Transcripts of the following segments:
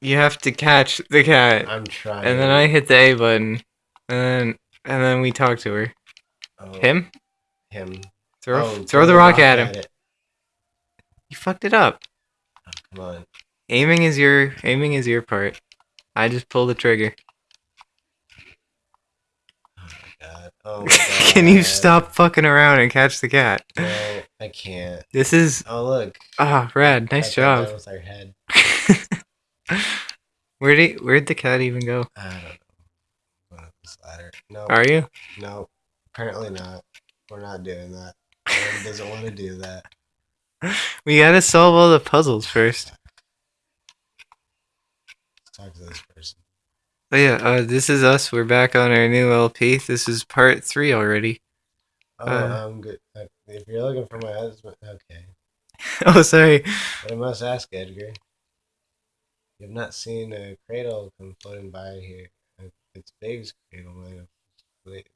you have to catch the cat, I'm trying. and then I hit the A button, and then and then we talk to her. Oh, Him? Him. Throw Oh, throw the rock at him. it. You fucked it up. Oh, come on. Aiming is your aiming is your part. I just pull the trigger. Oh my god. Oh Can you stop fucking around and catch the cat? No, I can't. This is Oh look. ah rad. I Nice That job. was our head. Where'd he, where'd the cat even go? I don't know. Going up this ladder. No. Are you? No. Apparently not. We're not doing that. Aaron doesn't want to do that. We gotta solve all the puzzles first. Let's talk to this person. But yeah, uh, this is us. We're back on our new LP. This is part three already. Oh, Uh, I'm good. If you're looking for my husband, okay. oh, sorry. But I must ask, Edgar. You have not seen a cradle come floating by here. It's Big's cradle, man. Wait,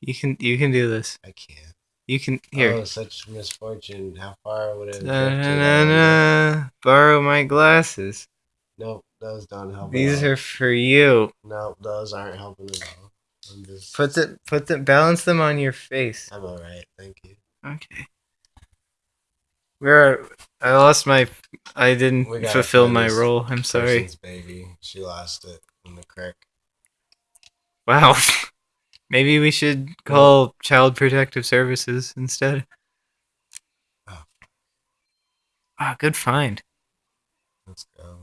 You can you can do this. I can't. You can here. Oh, such misfortune. How far would it have Na, na, na, na. Borrow my glasses. Nope, those don't help. at These all. are for you. Nope, those aren't helping at all. I'm just. Put the put the balance them on your face. I'm alright, thank you. Okay. Where I lost my I didn't fulfill my role. I'm sorry. Baby. She lost it in the creek. Wow. Maybe we should call Child Protective Services instead. Oh. Ah, good find. Let's go.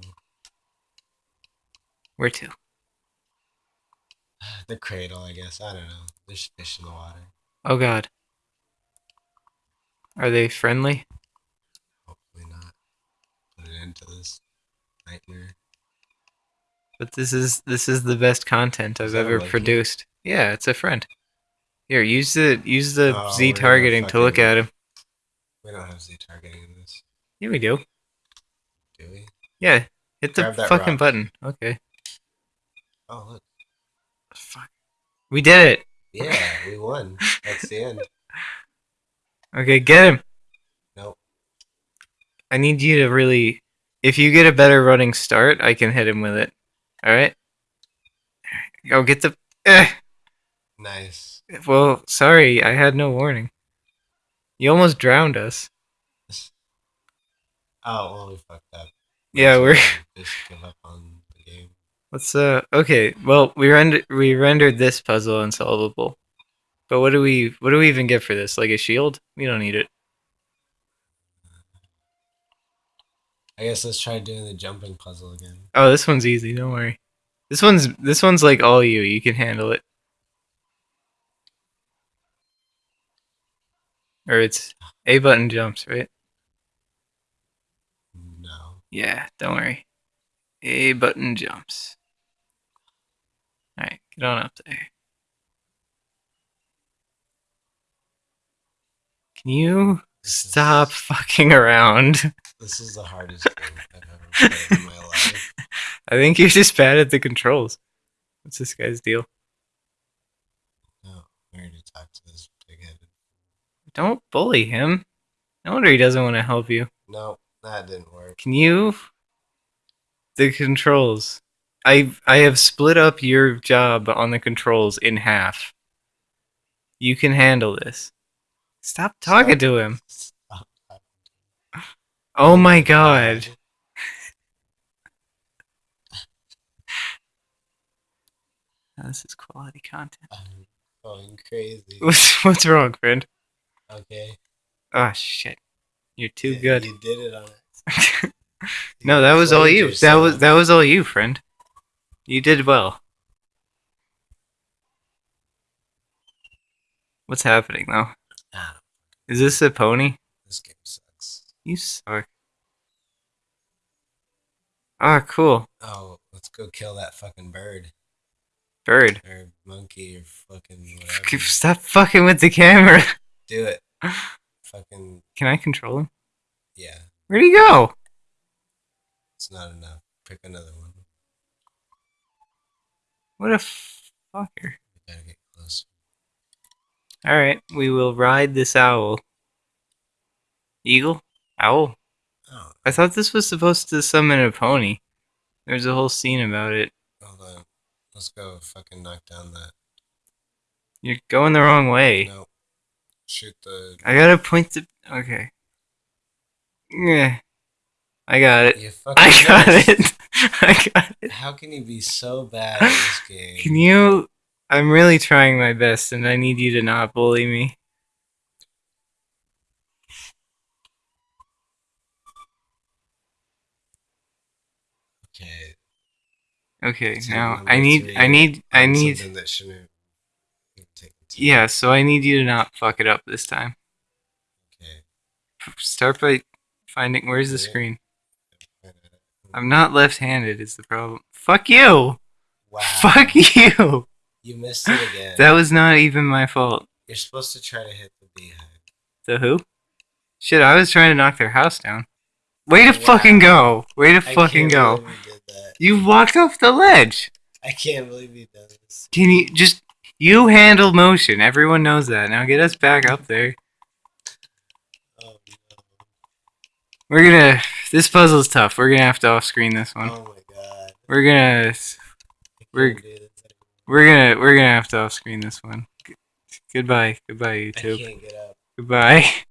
Where to? The cradle, I guess. I don't know. There's fish in the water. Oh God. Are they friendly? Hopefully not. Put an end to this nightmare. But this is this is the best content I've Is that a ever monkey? produced. Yeah, it's a friend. Here, use the use the Oh, Z targeting to look at him. We don't have Z targeting in this, Yeah, we do. do we? Yeah, hit the Grab fucking rock. button. Okay. Oh look. Fuck. We did it. Yeah, we won. That's the end. Okay, get him. Nope. I need you to really. If you get a better running start, I can hit him with it. All right. Go get the. Eh. Nice. Well, sorry, I had no warning. You almost drowned us. Oh, well, we fucked up. Yeah, we're. Just give up on the game. Let's uh. Okay. Well, we rendered we rendered this puzzle unsolvable. But what do we what do we even get for this? Like a shield? We don't need it. I guess let's try doing the jumping puzzle again. Oh, this one's easy. Don't worry. This one's this one's like all you. You can handle it. Or it's A button jumps, right? No. Yeah, don't worry. A button jumps. Alright, get on up there. Can you This is- stop fucking around? This is the hardest game I've ever played in my life. I think you're just bad at the controls. What's this guy's deal? No, I already talked to this big headed. Don't bully him. No wonder he doesn't want to help you. No, that didn't work. Can you? The controls. I I have split up your job on the controls in half. You can handle this. Stop talking to him. Stop. Oh my god. This is quality content. I'm going crazy. What's what's wrong, friend? Okay. Oh shit. You're too Yeah, good. You did it on it. no, that was all played you. That was that was all you, friend. You did well. What's happening though? Is this a pony? this game sucks. You suck. Ah, cool. Oh, let's go kill that fucking bird Bird. or monkey or fucking whatever. Stop fucking with the camera. Do it. Fucking Can I control him? yeah. Where'd he go? It's not enough. Pick another one. What a fucker. We gotta get close. Alright, we will ride this owl. Eagle? Owl? Oh, I thought this was supposed to summon a pony. There's a whole scene about it. Hold on. Let's go fucking knock down that. You're going the wrong way. No. Shoot the. I gotta point the. Okay. Yeah. I got it. I got it. I got it. How can you be so bad at this game? Can you? I'm really trying my best, and I need you to not bully me. Okay. Okay, so now I need, I need, I need. Something that shouldn't have taken too Yeah, so I need you to not fuck it up this time. Okay. Start by finding where's the Yeah. screen. I'm not left-handed. Is the problem? Fuck you. Wow. Fuck you. You missed it again. That was not even my fault. You're supposed to try to hit the beehive. The who? Shit, I was trying to knock their house down. Way to Wow. fucking go. Way to I fucking go. you did that. You walked off the ledge. I can't believe you did this. Can you just you handle motion? Everyone knows that. Now get us back up there. Oh no. We're gonna. This puzzle's tough. We're gonna have to off-screen this one. Oh my god. We're gonna. We're- We're gonna. We're gonna have to off-screen this one. G- Goodbye. Goodbye, YouTube. can't get up. Goodbye.